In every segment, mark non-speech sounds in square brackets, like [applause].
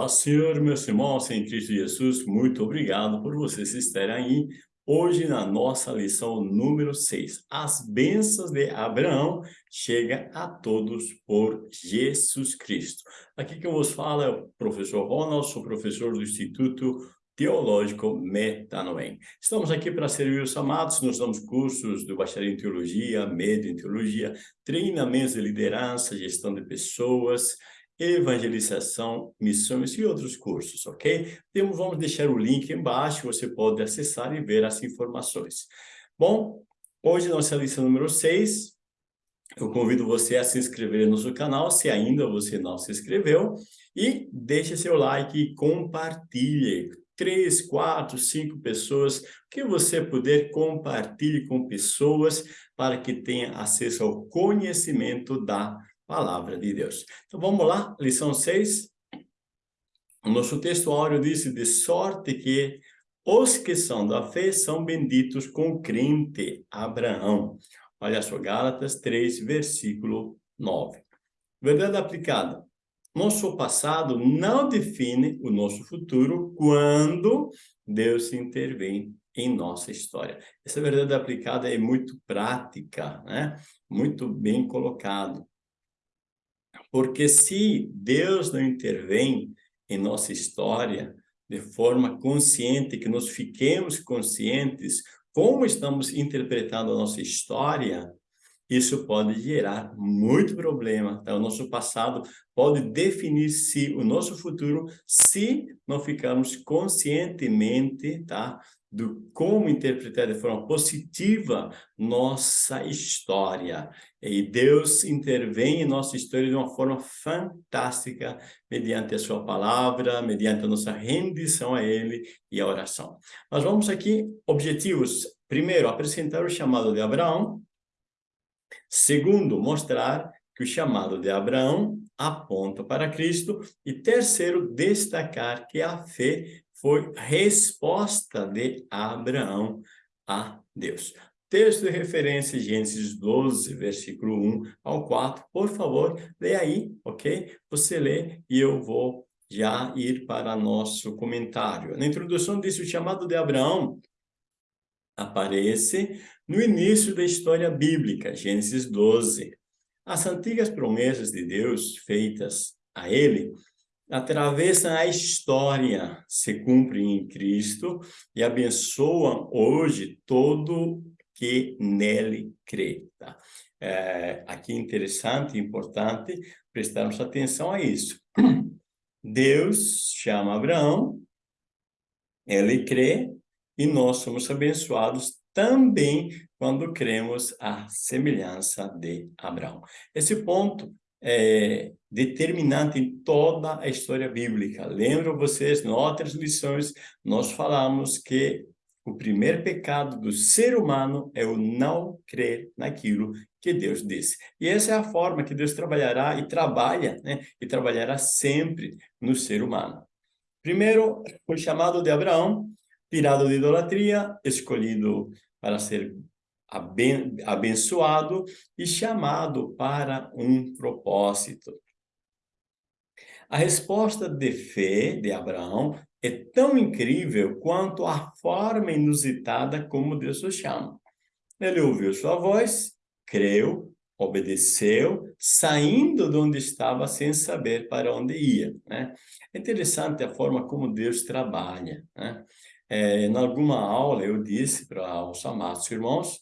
Paz, Senhor, meus irmãos em Cristo Jesus, muito obrigado por vocês estarem aí hoje na nossa lição número 6. As bênçãos de Abraão chegam a todos por Jesus Cristo. Aqui que eu vos falo é o professor Ronald, sou professor do Instituto Teológico Metanoem. Estamos aqui para servir os amados, nós damos cursos do bacharel em Teologia, médio em Teologia, treinamentos de liderança, gestão de pessoas, evangelização, missões e outros cursos, ok? Então, vamos deixar o link embaixo, você pode acessar e ver as informações. Bom, hoje nossa lição número 6, eu convido você a se inscrever no nosso canal, se ainda você não se inscreveu, e deixe seu like e compartilhe. Três, quatro, cinco pessoas, que você puder, compartilhe com pessoas para que tenha acesso ao conhecimento da palavra de Deus. Então vamos lá, lição 6. O nosso texto diz, de sorte que os que são da fé são benditos com crente Abraão. Olha só, Gálatas 3, versículo 9. Verdade aplicada. Nosso passado não define o nosso futuro quando Deus intervém em nossa história. Essa verdade aplicada é muito prática, né? Muito bem colocado. Porque se Deus não intervém em nossa história de forma consciente, que nós fiquemos conscientes como estamos interpretando a nossa história, isso pode gerar muito problema. Tá? O nosso passado pode definir se o nosso futuro se não ficarmos conscientemente tá? Do como interpretar de forma positiva nossa história. E Deus intervém em nossa história de uma forma fantástica, mediante a sua palavra, mediante a nossa rendição a Ele e a oração. Nós vamos aqui, objetivos. Primeiro, apresentar o chamado de Abraão. Segundo, mostrar que o chamado de Abraão aponta para Cristo. E terceiro, destacar que a fé foi resposta de Abraão a Deus. Texto de referência, Gênesis 12, versículo 1 ao 4. Por favor, lê aí, ok? Você lê e eu vou já ir para nosso comentário. Na introdução diz o chamado de Abraão aparece no início da história bíblica, Gênesis 12. As antigas promessas de Deus feitas a ele atravessam a história, se cumprem em Cristo e abençoam hoje todo que nele crê. Tá? É, aqui interessante e importante prestarmos atenção a isso. [clears throat] Deus chama Abraão, ele crê, e nós somos abençoados também quando cremos a semelhança de Abraão. Esse ponto é, determinante em toda a história bíblica. Lembro vocês, em outras lições, nós falamos que o primeiro pecado do ser humano é o não crer naquilo que Deus disse. E essa é a forma que Deus trabalhará e trabalha, né? E trabalhará sempre no ser humano. Primeiro, o chamado de Abraão, tirado de idolatria, escolhido para ser abençoado e chamado para um propósito. A resposta de fé de Abraão é tão incrível quanto a forma inusitada como Deus o chama. Ele ouviu sua voz, creu, obedeceu, saindo de onde estava sem saber para onde ia. Né? É interessante a forma como Deus trabalha. Né? É, em alguma aula eu disse para os amados irmãos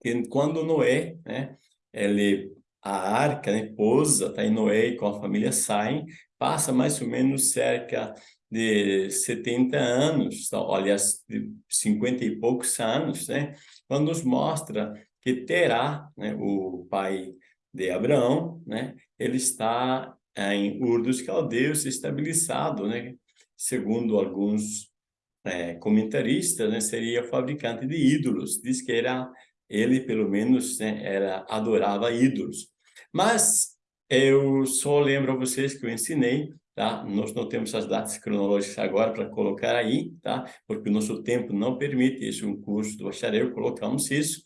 que quando Noé, né, ele, a arca, né, pousa, tá, em Noé com a família saem, passa mais ou menos cerca de 70 anos, tá, aliás, de 50 e poucos anos, né, quando nos mostra que Terá, né, o pai de Abraão, né, ele está em Ur dos Caldeus estabilizado, né, segundo alguns é, comentaristas, né, seria fabricante de ídolos, diz que era ele pelo menos né, era adorava ídolos. Mas eu só lembro a vocês que eu ensinei, tá? Nós não temos as datas cronológicas agora para colocar aí, tá? Porque o nosso tempo não permite isso, um curso do bacharel, colocamos isso.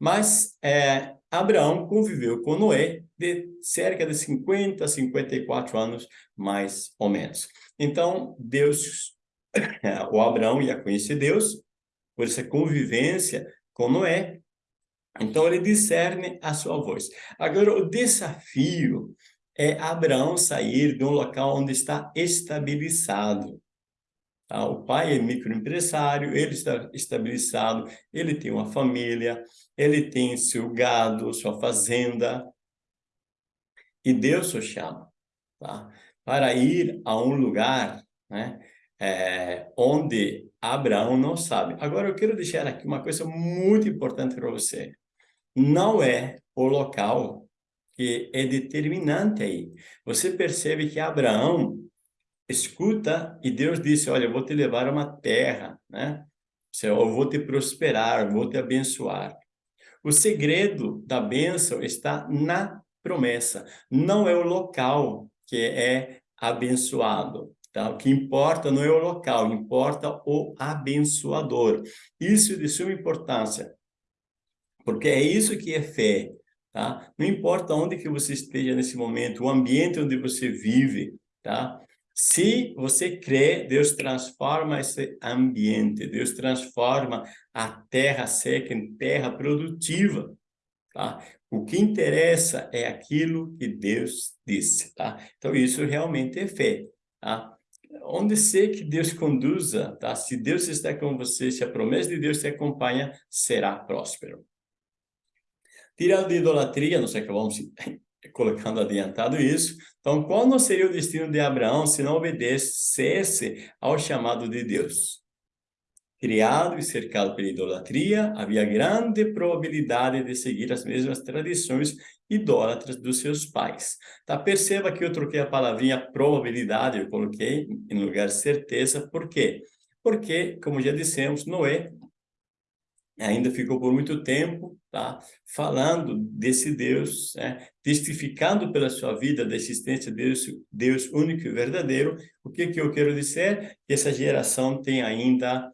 Mas é, Abraão conviveu com Noé de cerca de 50 a 54 anos, mais ou menos. Então, Deus, [coughs] o Abraão ia conhecer Deus, por essa convivência com Noé, então ele discerne a sua voz. Agora, o desafio é Abraão sair de um local onde está estabilizado. Tá? O pai é microempresário, ele está estabilizado, ele tem uma família, ele tem seu gado, sua fazenda. E Deus o chama tá? para ir a um lugar né, é, onde Abraão não sabe. Agora, eu quero deixar aqui uma coisa muito importante para você. Não é o local que é determinante aí. Você percebe que Abraão escuta e Deus disse, olha, eu vou te levar a uma terra, né? Eu vou te prosperar, vou te abençoar. O segredo da bênção está na promessa, não é o local que é abençoado. Tá? O que importa não é o local, importa o abençoador. Isso é de suma importância, porque é isso que é fé. Tá? Não importa onde que você esteja nesse momento, o ambiente onde você vive, tá? Se você crê, Deus transforma esse ambiente, Deus transforma a terra seca em terra produtiva, tá? O que interessa é aquilo que Deus disse, tá? Então, isso realmente é fé, tá? Onde ser que Deus conduza, tá? Se Deus está com você, se a promessa de Deus te acompanha, será próspero. Tirando de idolatria, nós acabamos [laughs] colocando adiantado isso. Então, qual não seria o destino de Abraão se não obedecesse ao chamado de Deus? Criado e cercado pela idolatria, havia grande probabilidade de seguir as mesmas tradições idólatras dos seus pais. Tá? Perceba que eu troquei a palavrinha probabilidade, eu coloquei em lugar certeza, por quê? Porque, como já dissemos, Noé ainda ficou por muito tempo tá? falando desse Deus, né? testificando pela sua vida da existência de Deus, Deus único e verdadeiro. O que, que eu quero dizer? Que essa geração tem ainda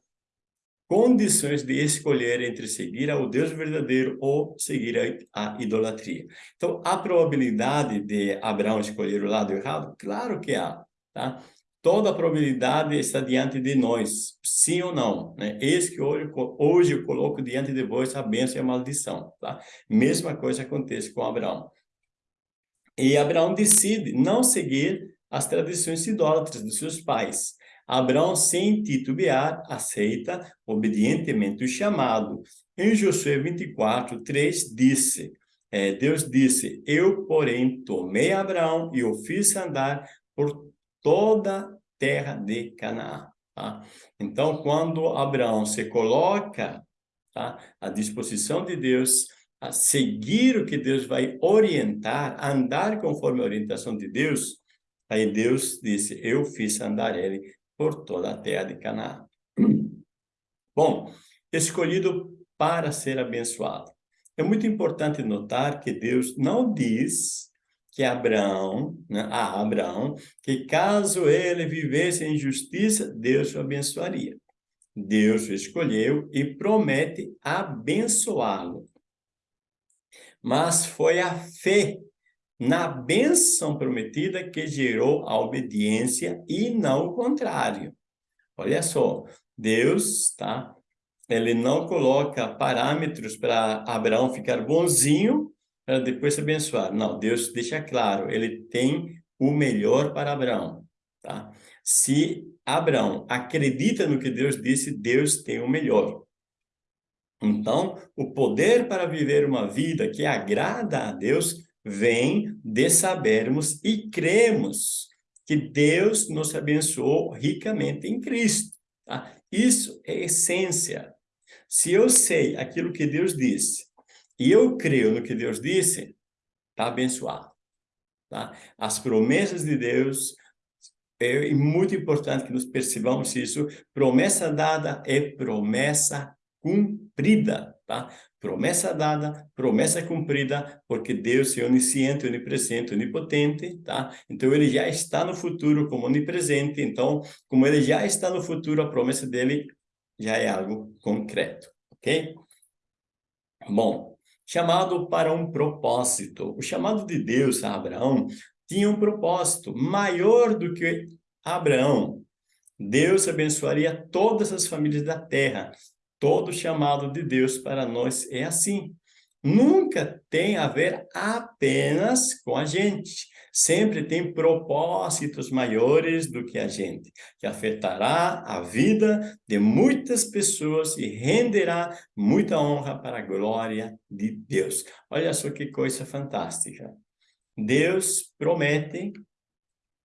condições de escolher entre seguir ao Deus verdadeiro ou seguir a, a idolatria. Então, a probabilidade de Abraão escolher o lado errado? Claro que há. Tá? Toda a probabilidade está diante de nós, sim ou não. Né? Eis que hoje, hoje eu coloco diante de vós a bênção e a maldição. Tá? Mesma coisa acontece com Abraão. E Abraão decide não seguir as tradições idólatras dos seus pais. Abraão, sem titubear, aceita obedientemente o chamado. Em Josué 24, 3, disse, é, Deus disse, eu, porém, tomei Abraão e o fiz andar por toda terra de Canaã. Tá? Então, quando Abraão se coloca tá, à disposição de Deus, a seguir o que Deus vai orientar, andar conforme a orientação de Deus, aí Deus disse, eu fiz andar ele por toda a terra de Canaã. [clears throat] Bom, escolhido para ser abençoado. É muito importante notar que Deus não diz que Abraão, né, a Abraão, que caso ele vivesse em justiça, Deus o abençoaria. Deus o escolheu e promete abençoá-lo. Mas foi a fé na bênção prometida que gerou a obediência e não o contrário. Olha só, Deus, tá? Ele não coloca parâmetros para Abraão ficar bonzinho depois se abençoar. Não, Deus deixa claro, ele tem o melhor para Abraão, tá? Se Abraão acredita no que Deus disse, Deus tem o melhor. Então, o poder para viver uma vida que agrada a Deus vem de sabermos e cremos que Deus nos abençoou ricamente em Cristo. Tá? Isso é essência. Se eu sei aquilo que Deus disse, e eu creio no que Deus disse, está abençoado. Tá? As promessas de Deus, é muito importante que nós percebamos isso, promessa dada é promessa cumprida, tá? Promessa dada, promessa cumprida, porque Deus é onisciente, onipresente, onipotente, tá? Então, ele já está no futuro como onipresente, então, como ele já está no futuro, a promessa dele já é algo concreto, ok? Bom, chamado para um propósito. O chamado de Deus a Abraão tinha um propósito maior do que Abraão. Deus abençoaria todas as famílias da terra. Todo chamado de Deus para nós é assim. Nunca tem a ver apenas com a gente. Sempre tem propósitos maiores do que a gente, que afetará a vida de muitas pessoas e renderá muita honra para a glória de Deus. Olha só que coisa fantástica. Deus promete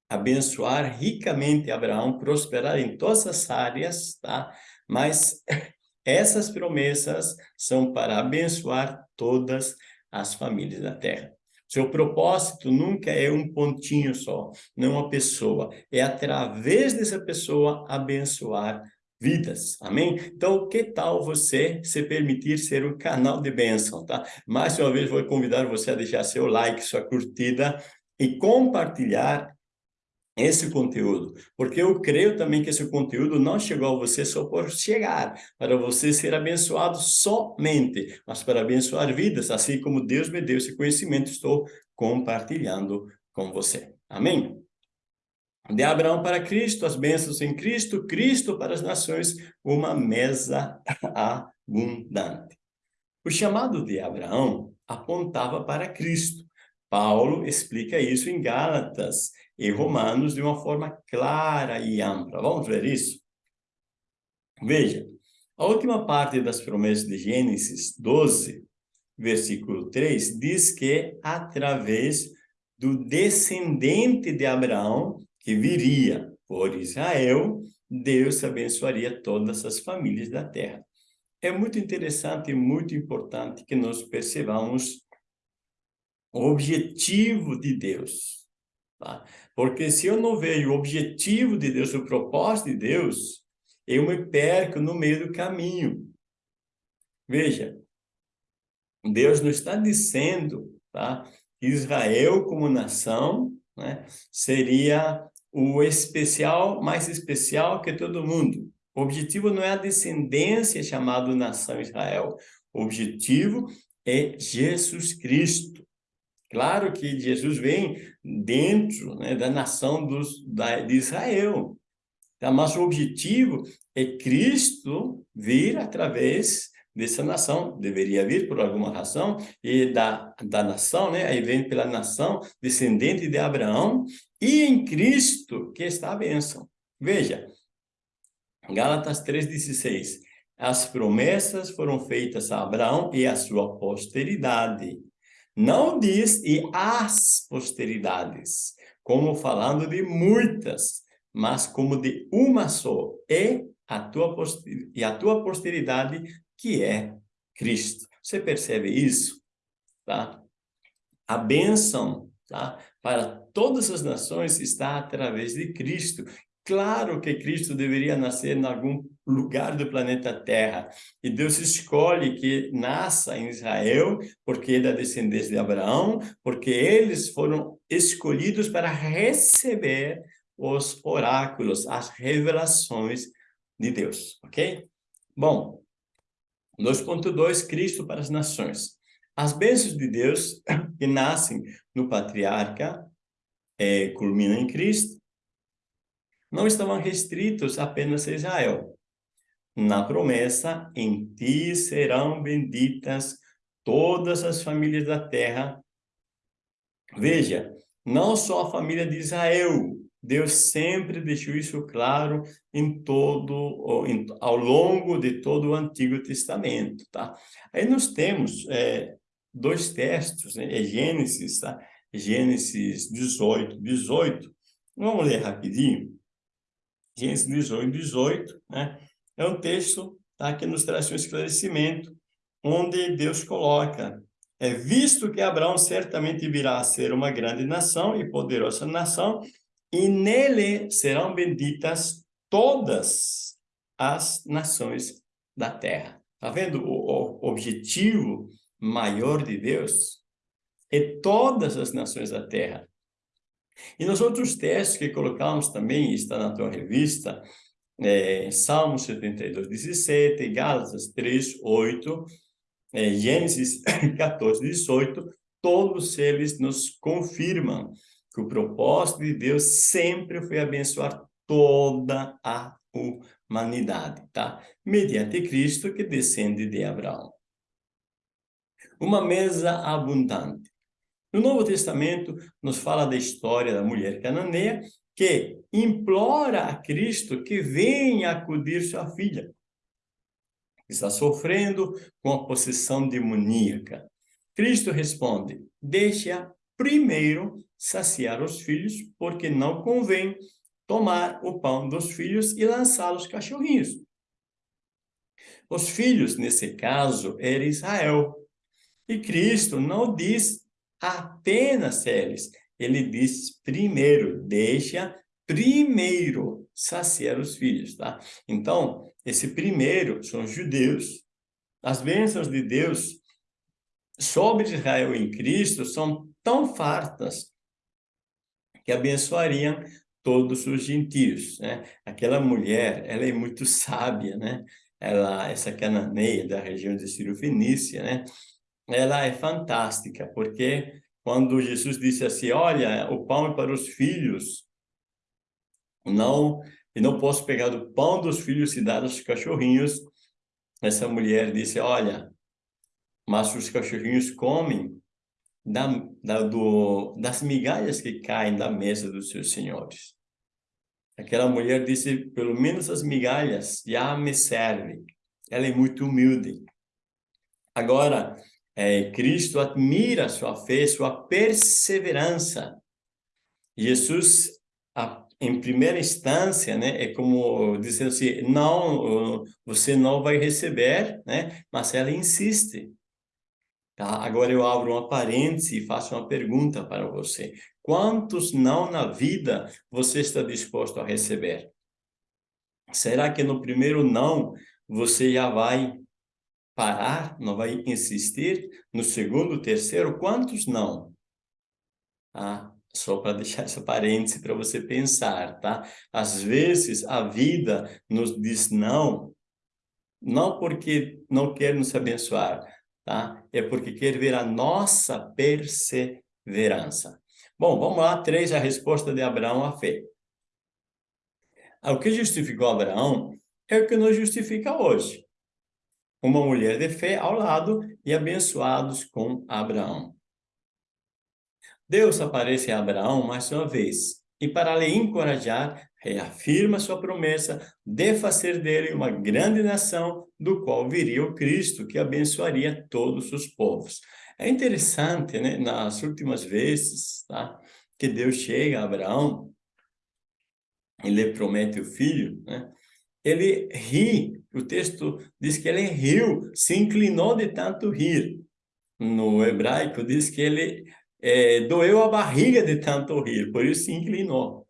abençoar ricamente Abraão, prosperar em todas as áreas, tá? Mas [laughs] essas promessas são para abençoar todas as famílias da terra. Seu propósito nunca é um pontinho só, não uma pessoa. É através dessa pessoa abençoar vidas, amém? Então, que tal você se permitir ser um canal de bênção, tá? Mais uma vez, vou convidar você a deixar seu like, sua curtida e compartilhar esse conteúdo, porque eu creio também que esse conteúdo não chegou a você só por chegar, para você ser abençoado somente, mas para abençoar vidas, assim como Deus me deu esse conhecimento, estou compartilhando com você. Amém? De Abraão para Cristo, as bênçãos em Cristo, Cristo para as nações, uma mesa [laughs] abundante. O chamado de Abraão apontava para Cristo. Paulo explica isso em Gálatas, e Romanos de uma forma clara e ampla. Vamos ver isso? Veja, a última parte das promessas de Gênesis 12, versículo 3, diz que através do descendente de Abraão, que viria por Israel, Deus abençoaria todas as famílias da terra. É muito interessante e muito importante que nós percebamos o objetivo de Deus. Tá? Porque se eu não vejo o objetivo de Deus, o propósito de Deus, eu me perco no meio do caminho. Veja, Deus não está dizendo tá, que Israel como nação né, seria o especial, mais especial que todo mundo. O objetivo não é a descendência chamada nação Israel. O objetivo é Jesus Cristo. Claro que Jesus vem dentro né, da nação dos, da, de Israel. Tá? Mas o objetivo é Cristo vir através dessa nação, deveria vir por alguma razão, e da, da nação, né? aí vem pela nação descendente de Abraão, e em Cristo que está a bênção. Veja, Gálatas 3,16, as promessas foram feitas a Abraão e a sua posteridade. Não diz e as posteridades, como falando de muitas, mas como de uma só, e a tua, e a tua posteridade, que é Cristo. Você percebe isso? Tá? A bênção tá? para todas as nações está através de Cristo. Claro que Cristo deveria nascer em algum lugar do planeta Terra. E Deus escolhe que nasça em Israel, porque é da descendência de Abraão, porque eles foram escolhidos para receber os oráculos, as revelações de Deus, ok? Bom, 2.2, Cristo para as nações. As bênçãos de Deus que nascem no patriarca é, culminam em Cristo, não estavam restritos apenas a Israel. Na promessa, em ti serão benditas todas as famílias da terra. Veja, não só a família de Israel, Deus sempre deixou isso claro em todo, ao longo de todo o Antigo Testamento, tá? Aí nós temos é, dois textos, né? É Gênesis, tá? Gênesis 18, 18. Vamos ler rapidinho. Gênesis 18, 18, né? É um texto tá, que nos traz um esclarecimento, onde Deus coloca, é visto que Abraão certamente virá a ser uma grande nação e poderosa nação, e nele serão benditas todas as nações da terra. Está vendo o, o objetivo maior de Deus? É todas as nações da terra. E nos outros textos que colocamos também, está na tua revista, é, Salmo 72, 17, Gálatas 3, 8, é, Gênesis [coughs] 14, 18, todos eles nos confirmam que o propósito de Deus sempre foi abençoar toda a humanidade, tá? Mediante Cristo que descende de Abraão. Uma mesa abundante. No Novo Testamento, nos fala da história da mulher cananeia que implora a Cristo que venha acudir sua filha. Está sofrendo com a possessão demoníaca. Cristo responde, deixa primeiro saciar os filhos, porque não convém tomar o pão dos filhos e lançá-los cachorrinhos. Os filhos, nesse caso, era Israel. E Cristo não diz apenas eles, ele diz primeiro, deixa primeiro saciar os filhos, tá? Então, esse primeiro são os judeus. As bênçãos de Deus sobre Israel em Cristo são tão fartas que abençoariam todos os gentios, né? Aquela mulher, ela é muito sábia, né? Ela, essa cananeia da região de Sírio Fenícia, né? Ela é fantástica, porque quando Jesus disse assim, olha, o pão é para os filhos, não, e não posso pegar do pão dos filhos e dar aos cachorrinhos, essa mulher disse, olha, mas os cachorrinhos comem da, da, do, das migalhas que caem da mesa dos seus senhores. Aquela mulher disse, pelo menos as migalhas já me servem. Ela é muito humilde. Agora, é, Cristo admira sua fé, sua perseverança. Jesus, a, em primeira instância, né, é como dizendo assim, não, você não vai receber, né, mas ela insiste. Tá? Agora eu abro uma parêntese e faço uma pergunta para você. Quantos não na vida você está disposto a receber? Será que no primeiro não você já vai parar, não vai insistir. No segundo, terceiro, quantos não? Ah, só para deixar essa parêntese para você pensar, tá? Às vezes a vida nos diz não, não porque não quer nos abençoar, tá? É porque quer ver a nossa perseverança. Bom, vamos lá, três, a resposta de Abraão à fé. O que justificou Abraão é o que nos justifica hoje uma mulher de fé ao lado e abençoados com Abraão. Deus aparece a Abraão mais uma vez e para lhe encorajar, reafirma sua promessa de fazer dele uma grande nação, do qual viria o Cristo, que abençoaria todos os povos. É interessante, né, nas últimas vezes, tá, que Deus chega a Abraão e lhe promete o filho, né, ele ri, o texto diz que ele riu, se inclinou de tanto rir. No hebraico diz que ele é, doeu a barriga de tanto rir, por isso se inclinou.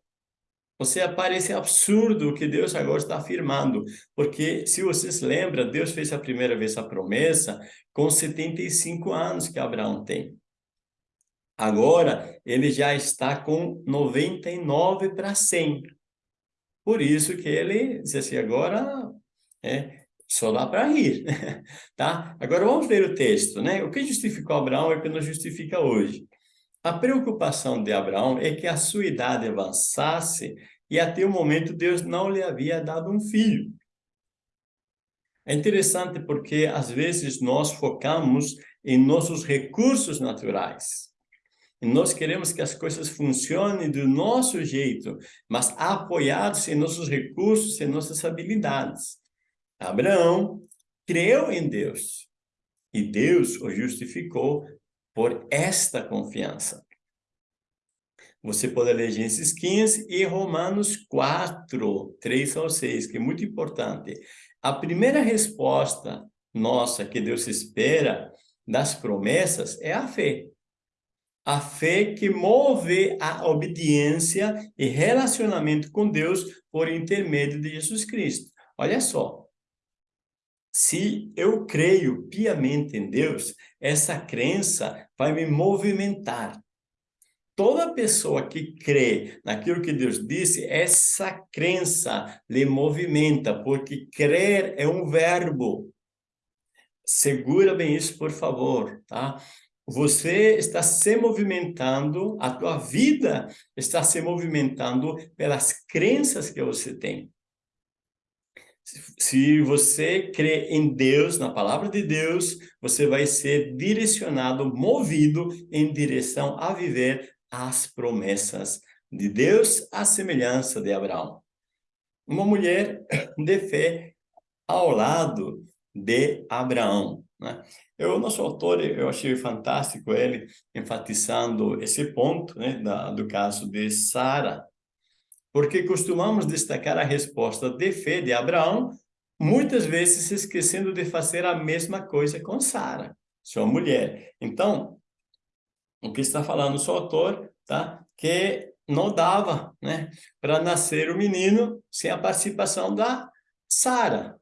Você parece absurdo o que Deus agora está afirmando, porque se vocês lembram, Deus fez a primeira vez a promessa com 75 anos que Abraão tem. Agora, ele já está com 99 para 100. Por isso que ele disse assim, agora é, só dá para rir, [laughs] tá? Agora vamos ver o texto, né? O que justificou Abraão é o que nos justifica hoje. A preocupação de Abraão é que a sua idade avançasse e até o momento Deus não lhe havia dado um filho. É interessante porque às vezes nós focamos em nossos recursos naturais. E nós queremos que as coisas funcionem do nosso jeito, mas apoiados em nossos recursos, em nossas habilidades. Abraão creu em Deus e Deus o justificou por esta confiança. Você pode ler Gênesis 15 e Romanos 4, 3 ao 6, que é muito importante. A primeira resposta nossa que Deus espera das promessas é a fé a fé que move a obediência e relacionamento com Deus por intermédio de Jesus Cristo. Olha só, se eu creio piamente em Deus, essa crença vai me movimentar. Toda pessoa que crê naquilo que Deus disse, essa crença lhe movimenta, porque crer é um verbo. segura bem isso, por favor, tá? Você está se movimentando, a tua vida está se movimentando pelas crenças que você tem. Se você crê em Deus, na palavra de Deus, você vai ser direcionado, movido em direção a viver as promessas de Deus, a semelhança de Abraão. Uma mulher de fé ao lado de Abraão. Né? Eu, nosso autor, eu achei fantástico ele enfatizando esse ponto né, da, do caso de Sara, porque costumamos destacar a resposta de fé de Abraão, muitas vezes esquecendo de fazer a mesma coisa com Sara, sua mulher. Então, o que está falando o seu autor, tá? que não dava né, para nascer o menino sem a participação da Sara.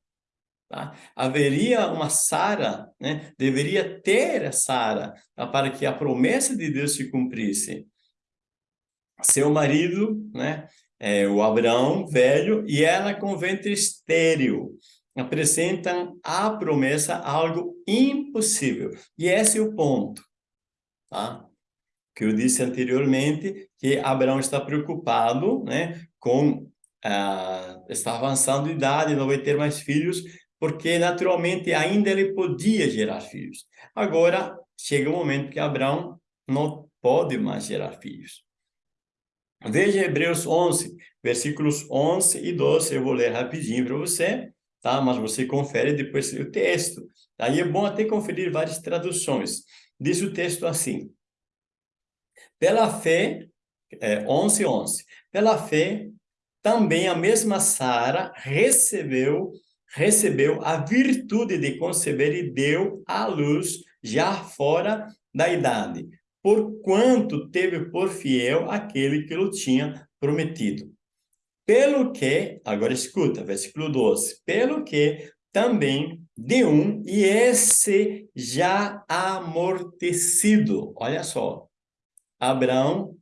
Tá? Haveria uma Sara, né? deveria ter a Sara tá? para que a promessa de Deus se cumprisse. Seu marido, né? É, o Abraão velho e ela com ventre estéril apresentam a promessa algo impossível. E esse é o ponto, tá? Que eu disse anteriormente, que Abraão está preocupado, né, com ah, está avançando de idade, não vai ter mais filhos, porque naturalmente ainda ele podia gerar filhos. Agora chega o momento que Abraão não pode mais gerar filhos. Veja Hebreus 11, versículos 11 e 12, eu vou ler rapidinho para você, tá? Mas você confere depois o texto. Aí é bom até conferir várias traduções. Diz o texto assim, Pela fé, é, 11, 11, Pela fé, também a mesma Sara recebeu recebeu a virtude de conceber e deu à luz já fora da idade, porquanto teve por fiel aquele que lhe tinha prometido. Pelo que, agora escuta, versículo 12, pelo que também de um, e esse já amortecido. Olha só, Abraão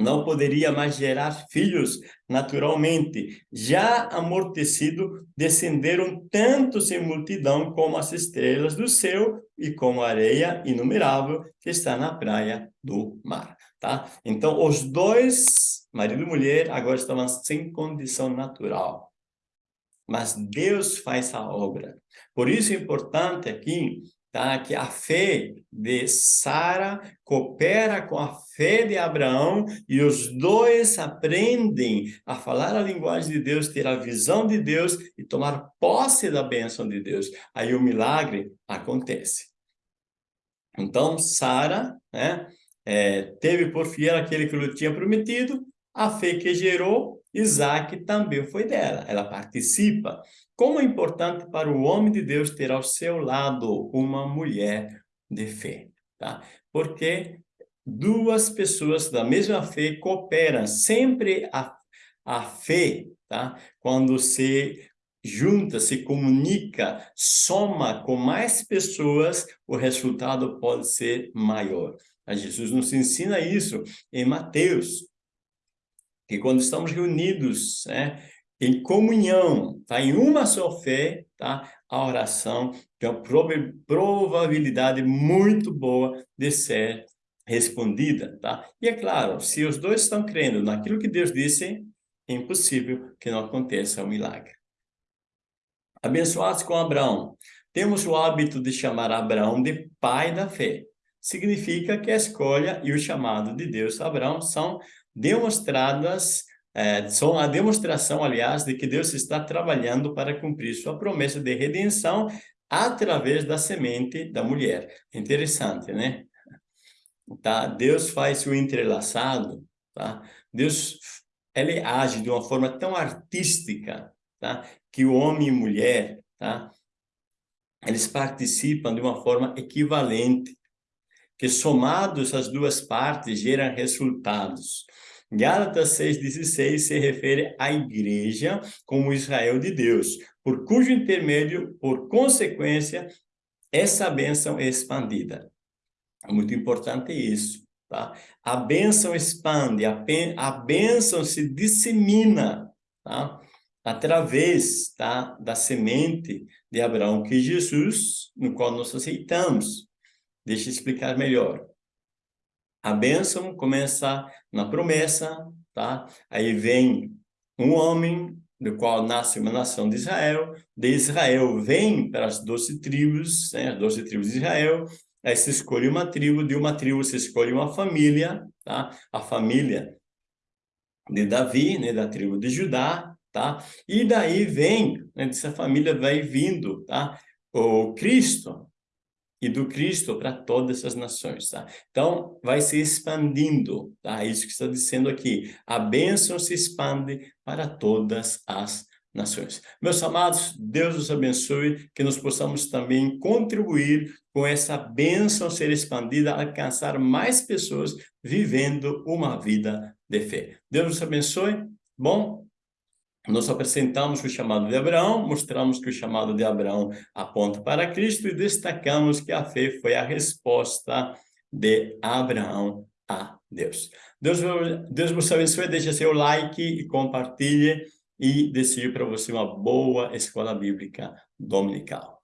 não poderia mais gerar filhos naturalmente. Já amortecido, descenderam tantos em multidão como as estrelas do céu e como a areia inumerável que está na praia do mar. Tá? Então, os dois, marido e mulher, agora estavam sem condição natural. Mas Deus faz a obra. Por isso é importante aqui tá? que a fé de Sara coopera com a fé de Abraão e os dois aprendem a falar a linguagem de Deus, ter a visão de Deus e tomar posse da bênção de Deus. Aí o milagre acontece. Então, Sara né, é, teve por fiel aquele que lhe tinha prometido, a fé que gerou, Isaac também foi dela. Ela participa. Como é importante para o homem de Deus ter ao seu lado uma mulher de fé, tá? Porque duas pessoas da mesma fé cooperam. Sempre a, a fé, tá? Quando se junta, se comunica, soma com mais pessoas, o resultado pode ser maior. Jesus nos ensina isso em Mateus, que quando estamos reunidos, né, em comunhão, tá? em uma só fé, tá? a oração tem uma probabilidade muito boa de ser respondida. Tá? E é claro, se os dois estão crendo naquilo que Deus disse, é impossível que não aconteça o um milagre. Abençoados com Abraão. Temos o hábito de chamar Abraão de pai da fé. Significa que a escolha e o chamado de Deus a Abraão são demonstradas é, são a demonstração, aliás, de que Deus está trabalhando para cumprir sua promessa de redenção através da semente da mulher. Interessante, né? Tá? Deus faz o entrelaçado, tá? Deus ele age de uma forma tão artística, tá? Que o homem e mulher, tá? Eles participam de uma forma equivalente, que somados as duas partes geram resultados. Gálatas 6,16 se refere à igreja como Israel de Deus, por cujo intermédio, por consequência, essa bênção é expandida. É muito importante isso, tá? A bênção expande, a, a bênção se dissemina, tá? através tá, da semente de Abraão, que é Jesus, no qual nós aceitamos. Deixa eu explicar melhor. A bênção começa na promessa, tá? Aí vem um homem, do qual nasce uma nação de Israel. De Israel vem para as doze tribos, né? As doze tribos de Israel. Aí se escolhe uma tribo, de uma tribo se escolhe uma família, tá? A família de Davi, né? Da tribo de Judá, tá? E daí vem, né? dessa família vai vindo, tá? O Cristo, e do Cristo para todas as nações, tá? Então, vai se expandindo, tá? Isso que está dizendo aqui. A bênção se expande para todas as nações. Meus amados, Deus os abençoe, que nós possamos também contribuir com essa bênção ser expandida, alcançar mais pessoas vivendo uma vida de fé. Deus os abençoe. Bom, nós apresentamos o chamado de Abraão, mostramos que o chamado de Abraão aponta para Cristo e destacamos que a fé foi a resposta de Abraão a Deus. Deus, Deus vos abençoe, deixe seu like e compartilhe e desejo para você uma boa escola bíblica dominical.